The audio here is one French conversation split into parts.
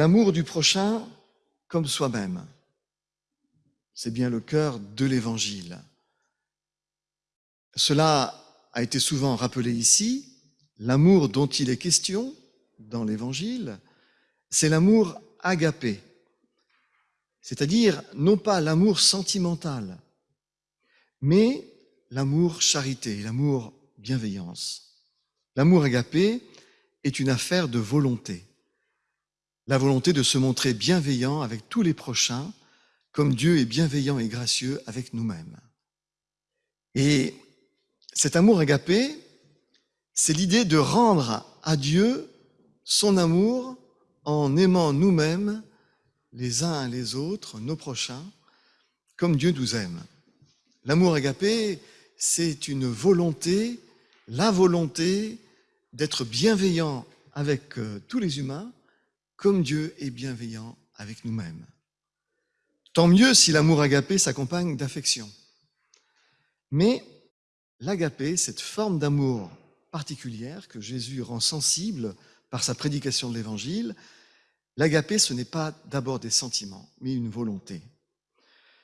l'amour du prochain comme soi-même. C'est bien le cœur de l'Évangile. Cela a été souvent rappelé ici. L'amour dont il est question dans l'Évangile, c'est l'amour agapé, c'est-à-dire non pas l'amour sentimental, mais l'amour charité, l'amour bienveillance. L'amour agapé est une affaire de volonté, la volonté de se montrer bienveillant avec tous les prochains, comme Dieu est bienveillant et gracieux avec nous-mêmes. Et cet amour agapé, c'est l'idée de rendre à Dieu son amour en aimant nous-mêmes les uns les autres, nos prochains, comme Dieu nous aime. L'amour agapé, c'est une volonté, la volonté d'être bienveillant avec euh, tous les humains, comme Dieu est bienveillant avec nous-mêmes. Tant mieux si l'amour agapé s'accompagne d'affection. Mais l'agapé, cette forme d'amour particulière que Jésus rend sensible par sa prédication de l'Évangile, l'agapé, ce n'est pas d'abord des sentiments, mais une volonté.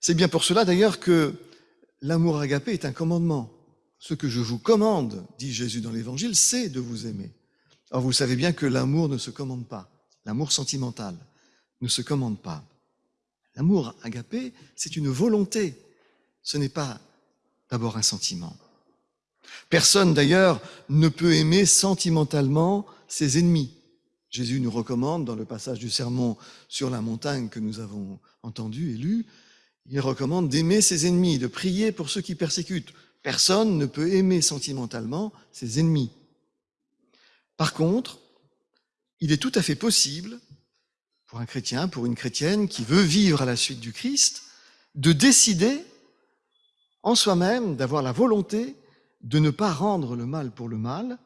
C'est bien pour cela d'ailleurs que l'amour agapé est un commandement. Ce que je vous commande, dit Jésus dans l'Évangile, c'est de vous aimer. Or, vous savez bien que l'amour ne se commande pas. L'amour sentimental ne se commande pas. L'amour agapé, c'est une volonté. Ce n'est pas d'abord un sentiment. Personne d'ailleurs ne peut aimer sentimentalement ses ennemis. Jésus nous recommande dans le passage du sermon sur la montagne que nous avons entendu et lu, il recommande d'aimer ses ennemis, de prier pour ceux qui persécutent. Personne ne peut aimer sentimentalement ses ennemis. Par contre, il est tout à fait possible pour un chrétien, pour une chrétienne qui veut vivre à la suite du Christ, de décider en soi-même, d'avoir la volonté de ne pas rendre le mal pour le mal,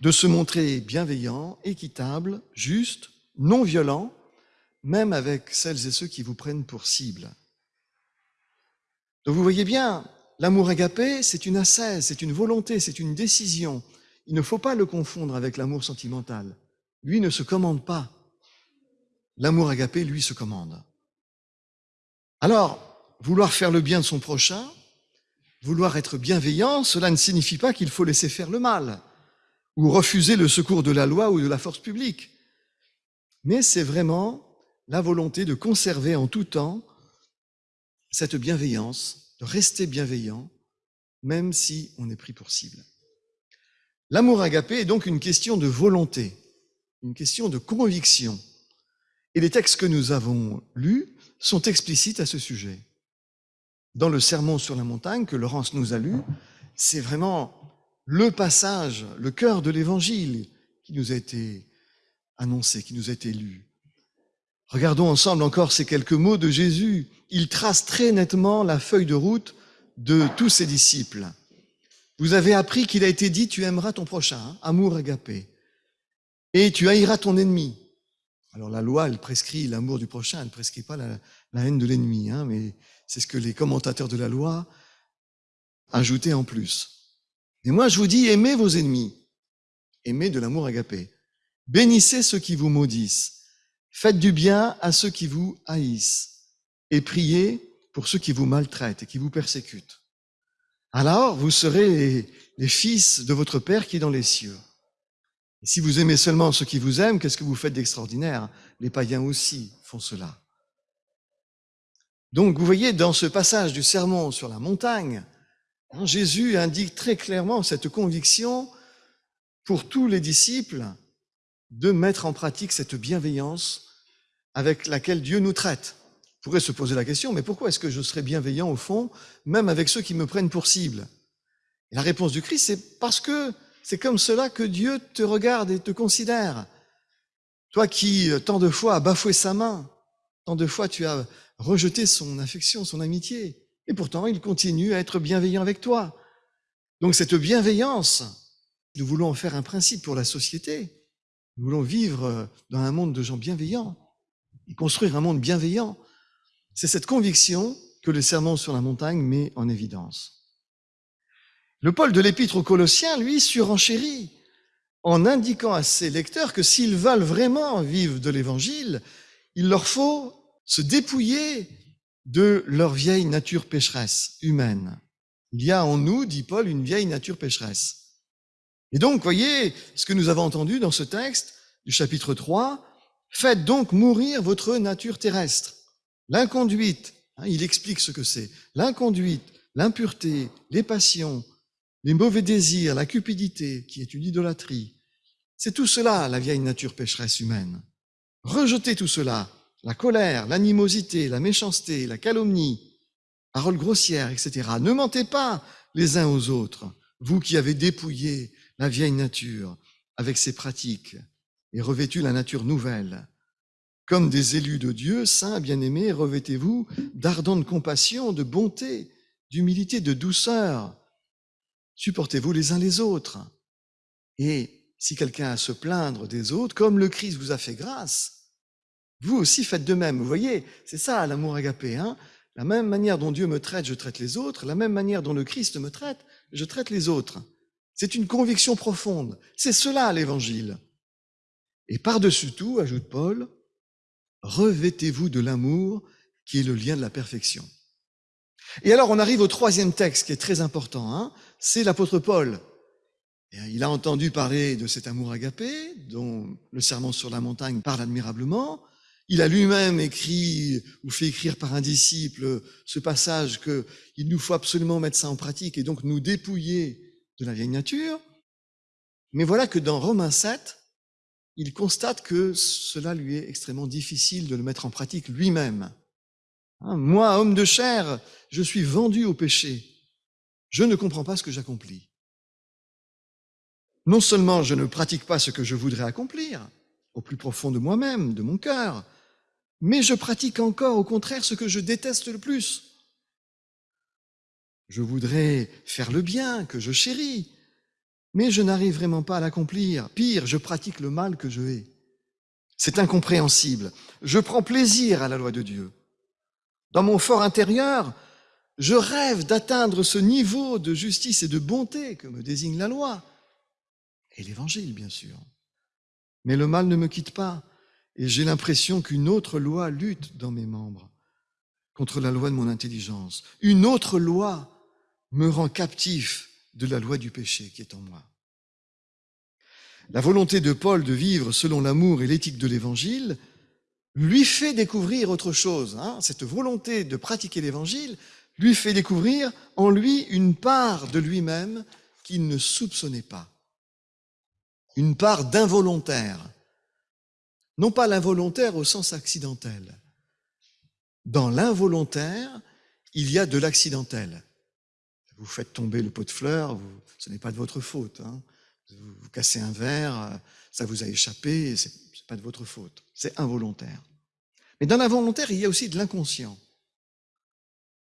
de se montrer bienveillant, équitable, juste, non violent, même avec celles et ceux qui vous prennent pour cible. Donc vous voyez bien, l'amour agapé, c'est une assaise, c'est une volonté, c'est une décision. Il ne faut pas le confondre avec l'amour sentimental. Lui ne se commande pas. L'amour agapé, lui, se commande. Alors, vouloir faire le bien de son prochain, vouloir être bienveillant, cela ne signifie pas qu'il faut laisser faire le mal ou refuser le secours de la loi ou de la force publique. Mais c'est vraiment la volonté de conserver en tout temps cette bienveillance, de rester bienveillant, même si on est pris pour cible. L'amour agapé est donc une question de volonté, une question de conviction. Et les textes que nous avons lus sont explicites à ce sujet. Dans le sermon sur la montagne que Laurence nous a lu, c'est vraiment le passage, le cœur de l'évangile qui nous a été annoncé, qui nous a été lu. Regardons ensemble encore ces quelques mots de Jésus. Il trace très nettement la feuille de route de tous ses disciples. Vous avez appris qu'il a été dit, tu aimeras ton prochain, hein, amour agapé, et tu haïras ton ennemi. Alors la loi, elle prescrit l'amour du prochain, elle ne prescrit pas la, haine de l'ennemi, hein, mais c'est ce que les commentateurs de la loi ajoutaient en plus. Et moi, je vous dis, aimez vos ennemis. Aimez de l'amour agapé. Bénissez ceux qui vous maudissent. Faites du bien à ceux qui vous haïssent. Et priez pour ceux qui vous maltraitent et qui vous persécutent. Alors, vous serez les, fils de votre Père qui est dans les cieux. Si vous aimez seulement ceux qui vous aiment, qu'est-ce que vous faites d'extraordinaire? Les païens aussi font cela. Donc, vous voyez, dans ce passage du sermon sur la montagne, Hein, Jésus indique très clairement cette conviction pour tous les disciples de mettre en pratique cette bienveillance avec laquelle Dieu nous traite. On pourrait se poser la question, mais pourquoi est-ce que je serais bienveillant au fond, même avec ceux qui me prennent pour cible? Et La réponse du Christ, c'est parce que c'est comme cela que Dieu te regarde et te considère. Toi qui, tant de fois, as bafoué sa main, tant de fois tu as rejeté son affection, son amitié, et pourtant, il continue à être bienveillant avec toi. Donc cette bienveillance, nous voulons en faire un principe pour la société. Nous voulons vivre dans un monde de gens bienveillants et construire un monde bienveillant. C'est cette conviction que le serment sur la montagne met en évidence. Le Paul de l'Épître aux Colossiens, lui, surenchérit en indiquant à ses lecteurs que s'ils veulent vraiment vivre de l'évangile, il leur faut se dépouiller de leur vieille nature pécheresse humaine. Il y a en nous, dit Paul, une vieille nature pécheresse. Et donc, voyez ce que nous avons entendu dans ce texte du chapitre 3, faites donc mourir votre nature terrestre, l'inconduite, hein, il explique ce que c'est, l'inconduite, l'impureté, les passions, les mauvais désirs, la cupidité, qui est une idolâtrie. C'est tout cela, la vieille nature pécheresse humaine. Rejetez tout cela, la colère, l'animosité, la méchanceté, la calomnie, paroles grossières, etc. Ne mentez pas les uns aux autres, vous qui avez dépouillé la vieille nature avec ses pratiques et revêtu la nature nouvelle. Comme des élus de Dieu, saints, bien-aimés, revêtez-vous d'ardente compassion, de bonté, d'humilité, de douceur. Supportez-vous les uns les autres. Et si quelqu'un a à se plaindre des autres, comme le Christ vous a fait grâce, vous aussi faites de même. Vous voyez, c'est ça l'amour agapé. Hein la même manière dont Dieu me traite, je traite les autres. La même manière dont le Christ me traite, je traite les autres. C'est une conviction profonde. C'est cela l'évangile. Et par-dessus tout, ajoute Paul, revêtez-vous de l'amour qui est le lien de la perfection. Et alors on arrive au troisième texte qui est très important, hein c'est l'apôtre Paul. il a entendu parler de cet amour agapé, dont le serment sur la montagne parle admirablement. Il a lui-même écrit ou fait écrire par un disciple ce passage qu'il nous faut absolument mettre ça en pratique et donc nous dépouiller de la vieille nature. Mais voilà que dans Romains 7, il constate que cela lui est extrêmement difficile de le mettre en pratique lui-même. Hein, moi, homme de chair, je suis vendu au péché. Je ne comprends pas ce que j'accomplis. Non seulement je ne pratique pas ce que je voudrais accomplir, au plus profond de moi-même, de mon cœur, mais je pratique encore au contraire ce que je déteste le plus. Je voudrais faire le bien que je chéris, mais je n'arrive vraiment pas à l'accomplir. Pire, je pratique le mal que je hais. C'est incompréhensible. Je prends plaisir à la loi de Dieu. Dans mon fort intérieur, je rêve d'atteindre ce niveau de justice et de bonté que me désigne la loi. Et l'évangile, bien sûr. Mais le mal ne me quitte pas et j'ai l'impression qu'une autre loi lutte dans mes membres contre la loi de mon intelligence. Une autre loi me rend captif de la loi du péché qui est en moi. La volonté de Paul de vivre selon l'amour et l'éthique de l'Évangile lui fait découvrir autre chose. Hein. Cette volonté de pratiquer l'Évangile lui fait découvrir en lui une part de lui-même qu'il ne soupçonnait pas. Une part d'involontaire non pas l'involontaire au sens accidentel. Dans l'involontaire, il y a de l'accidentel. Vous faites tomber le pot de fleurs, ce n'est pas de votre faute. Hein. Vous, cassez un verre, ça vous a échappé, ce n'est pas de votre faute. C'est involontaire. Mais dans l'involontaire, il y a aussi de l'inconscient.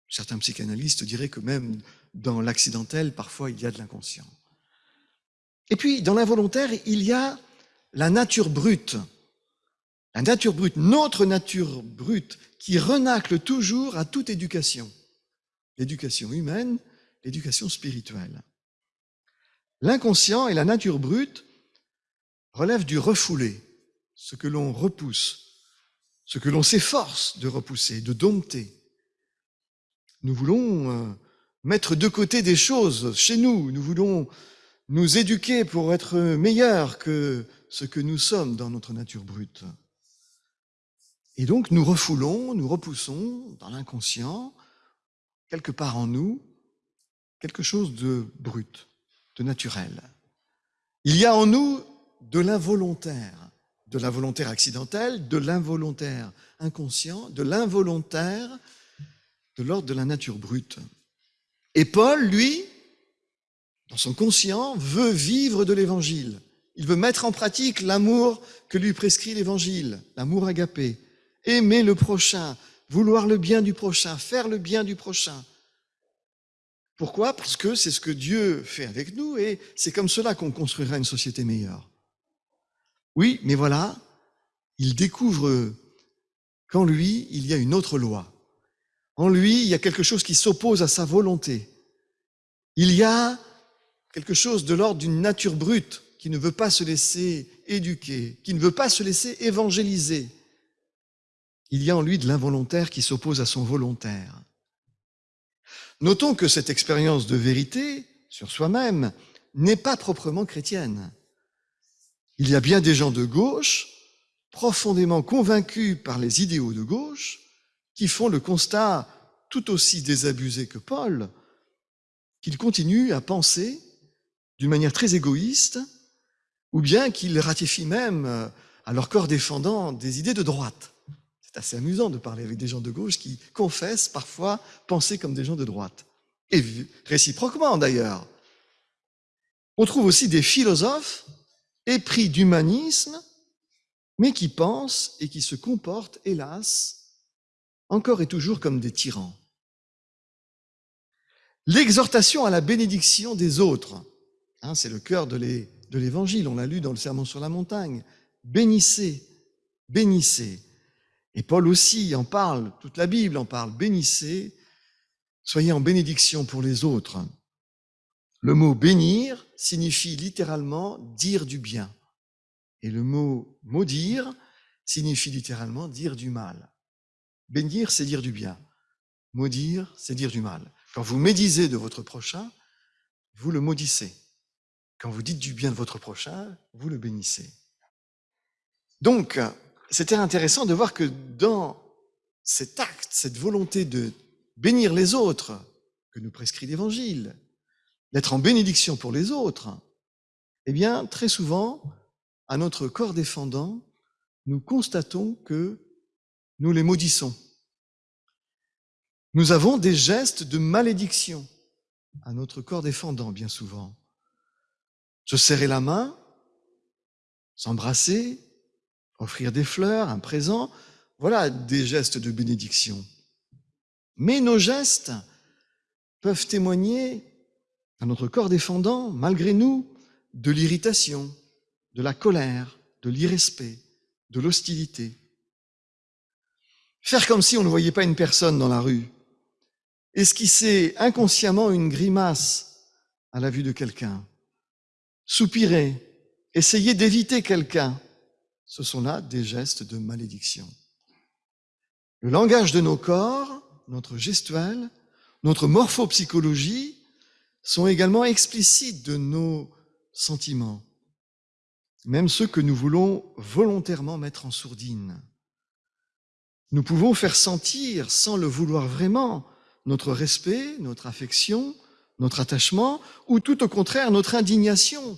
Certains psychanalystes diraient que même dans l'accidentel, parfois, il y a de l'inconscient. Et puis, dans l'involontaire, il y a la nature brute. La nature brute, notre nature brute, qui renacle toujours à toute éducation. L'éducation humaine, l'éducation spirituelle. L'inconscient et la nature brute relèvent du refoulé, ce que l'on repousse, ce que l'on s'efforce de repousser, de dompter. Nous voulons euh, mettre de côté des choses chez nous, nous voulons nous éduquer pour être meilleurs que ce que nous sommes dans notre nature brute. Et donc nous refoulons, nous repoussons dans l'inconscient, quelque part en nous, quelque chose de brut, de naturel. Il y a en nous de l'involontaire, de l'involontaire accidentel, de l'involontaire inconscient, de l'involontaire de l'ordre de la nature brute. Et Paul, lui, dans son conscient, veut vivre de l'évangile. Il veut mettre en pratique l'amour que lui prescrit l'évangile, l'amour agapé aimer le prochain, vouloir le bien du prochain, faire le bien du prochain. Pourquoi? Parce que c'est ce que Dieu fait avec nous et c'est comme cela qu'on construira une société meilleure. Oui, mais voilà, il découvre qu'en lui, il y a une autre loi. En lui, il y a quelque chose qui s'oppose à sa volonté. Il y a quelque chose de l'ordre d'une nature brute qui ne veut pas se laisser éduquer, qui ne veut pas se laisser évangéliser, il y a en lui de l'involontaire qui s'oppose à son volontaire. Notons que cette expérience de vérité sur soi-même n'est pas proprement chrétienne. Il y a bien des gens de gauche, profondément convaincus par les idéaux de gauche, qui font le constat tout aussi désabusé que Paul, qu'ils continuent à penser d'une manière très égoïste, ou bien qu'ils ratifient même euh, à leur corps défendant des idées de droite. C'est assez amusant de parler avec des gens de gauche qui confessent parfois penser comme des gens de droite. Et réciproquement d'ailleurs. On trouve aussi des philosophes épris d'humanisme, mais qui pensent et qui se comportent, hélas, encore et toujours comme des tyrans. L'exhortation à la bénédiction des autres, hein, c'est le cœur de l'évangile, on l'a lu dans le Sermon sur la montagne. Bénissez, bénissez. Et Paul aussi en parle, toute la Bible en parle, bénissez, soyez en bénédiction pour les autres. Le mot bénir signifie littéralement dire du bien. Et le mot maudire signifie littéralement dire du mal. Bénir, c'est dire du bien. Maudire, c'est dire du mal. Quand vous médisez de votre prochain, vous le maudissez. Quand vous dites du bien de votre prochain, vous le bénissez. Donc, c'était intéressant de voir que dans cet acte, cette volonté de bénir les autres que nous prescrit l'Évangile, d'être en bénédiction pour les autres, eh bien, très souvent, à notre corps défendant, nous constatons que nous les maudissons. Nous avons des gestes de malédiction à notre corps défendant, bien souvent. Se serrer la main, s'embrasser, offrir des fleurs, un présent, voilà des gestes de bénédiction. Mais nos gestes peuvent témoigner à notre corps défendant, malgré nous, de l'irritation, de la colère, de l'irrespect, de l'hostilité. Faire comme si on ne voyait pas une personne dans la rue, esquisser inconsciemment une grimace à la vue de quelqu'un, soupirer, essayer d'éviter quelqu'un, ce sont là des gestes de malédiction. Le langage de nos corps, notre gestuelle, notre morphopsychologie sont également explicites de nos sentiments, même ceux que nous voulons volontairement mettre en sourdine. Nous pouvons faire sentir, sans le vouloir vraiment, notre respect, notre affection, notre attachement, ou tout au contraire notre indignation,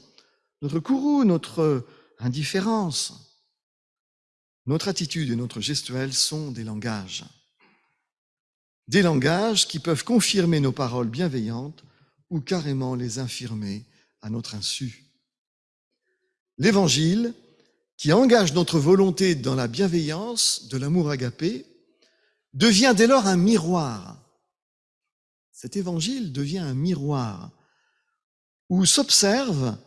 notre courroux, notre indifférence. Notre attitude et notre gestuelle sont des langages. Des langages qui peuvent confirmer nos paroles bienveillantes ou carrément les infirmer à notre insu. L'Évangile, qui engage notre volonté dans la bienveillance de l'amour agapé, devient dès lors un miroir. Cet Évangile devient un miroir où s'observe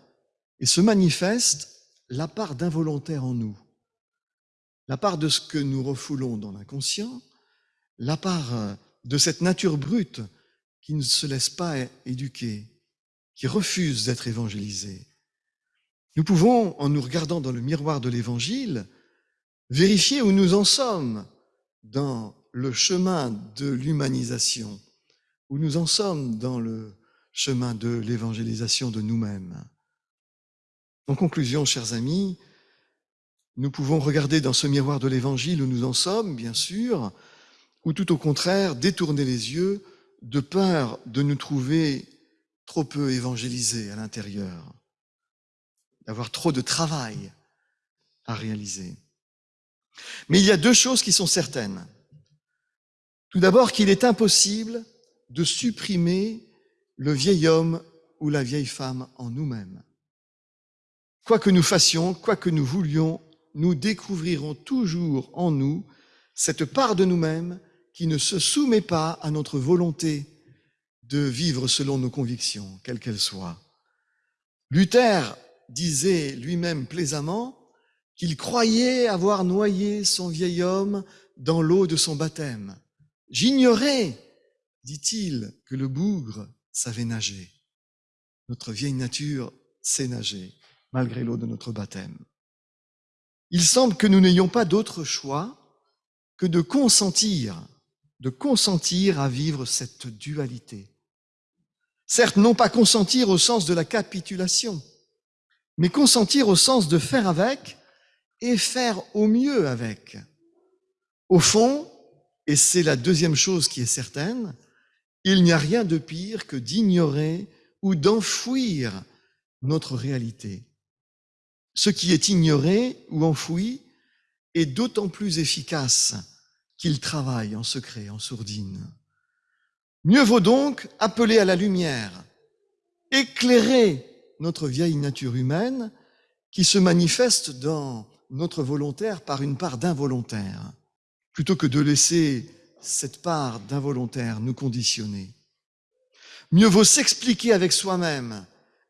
et se manifeste la part d'involontaire en nous la part de ce que nous refoulons dans l'inconscient, la part euh, de cette nature brute qui ne se laisse pas éduquer, qui refuse d'être évangélisée. Nous pouvons, en nous regardant dans le miroir de l'Évangile, vérifier où nous en sommes dans le chemin de l'humanisation, où nous en sommes dans le chemin de l'évangélisation de nous-mêmes. En conclusion, chers amis, nous pouvons regarder dans ce miroir de l'Évangile où nous en sommes, bien sûr, ou tout au contraire détourner les yeux de peur de nous trouver trop peu évangélisés à l'intérieur, d'avoir trop de travail à réaliser. Mais il y a deux choses qui sont certaines. Tout d'abord qu'il est impossible de supprimer le vieil homme ou la vieille femme en nous-mêmes. Quoi que nous fassions, quoi que nous voulions nous découvrirons toujours en nous cette part de nous-mêmes qui ne se soumet pas à notre volonté de vivre selon nos convictions, quelles qu'elles soient. Luther disait lui-même plaisamment qu'il croyait avoir noyé son vieil homme dans l'eau de son baptême. J'ignorais, dit-il, que le bougre savait nager. Notre vieille nature sait nager. malgré l'eau de notre baptême. Il semble que nous n'ayons pas d'autre choix que de consentir, de consentir à vivre cette dualité. Certes, non pas consentir au sens de la capitulation, mais consentir au sens de faire avec et faire au mieux avec. Au fond, et c'est la deuxième chose qui est certaine, il n'y a rien de pire que d'ignorer ou d'enfouir notre réalité. Ce qui est ignoré ou enfoui est d'autant plus efficace qu'il travaille en secret, en sourdine. Mieux vaut donc appeler à la lumière, éclairer notre vieille nature humaine qui se manifeste dans notre volontaire par une part d'involontaire, plutôt que de laisser cette part d'involontaire nous conditionner. Mieux vaut s'expliquer avec soi-même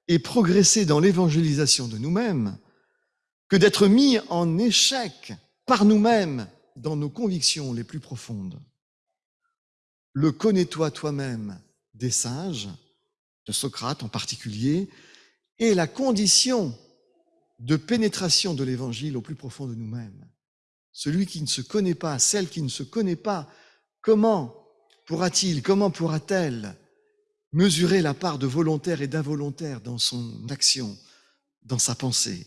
et progresser dans l'évangélisation de nous-mêmes que d'être mis en échec par nous-mêmes dans nos convictions les plus profondes. Le connais-toi toi-même des sages, de Socrate en particulier, est la condition de pénétration de l'évangile au plus profond de nous-mêmes. Celui qui ne se connaît pas, celle qui ne se connaît pas, comment pourra-t-il, comment pourra-t-elle mesurer la part de volontaire et d'involontaire dans son action, dans sa pensée?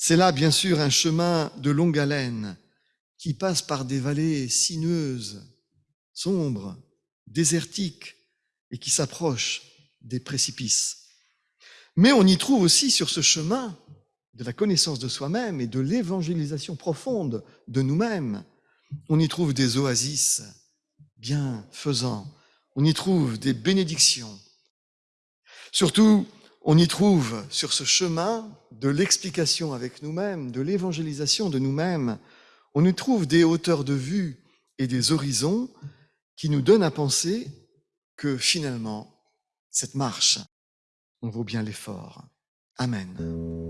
C'est là, bien sûr, un chemin de longue haleine qui passe par des vallées sinueuses, sombres, désertiques et qui s'approche des précipices. Mais on y trouve aussi sur ce chemin de la connaissance de soi-même et de l'évangélisation profonde de nous-mêmes, on y trouve des oasis bienfaisants, on y trouve des bénédictions. Surtout, on y trouve sur ce chemin de l'explication avec nous-mêmes, de l'évangélisation de nous-mêmes, on y trouve des hauteurs de vue et des horizons qui nous donnent à penser que finalement, cette marche, on vaut bien l'effort. Amen.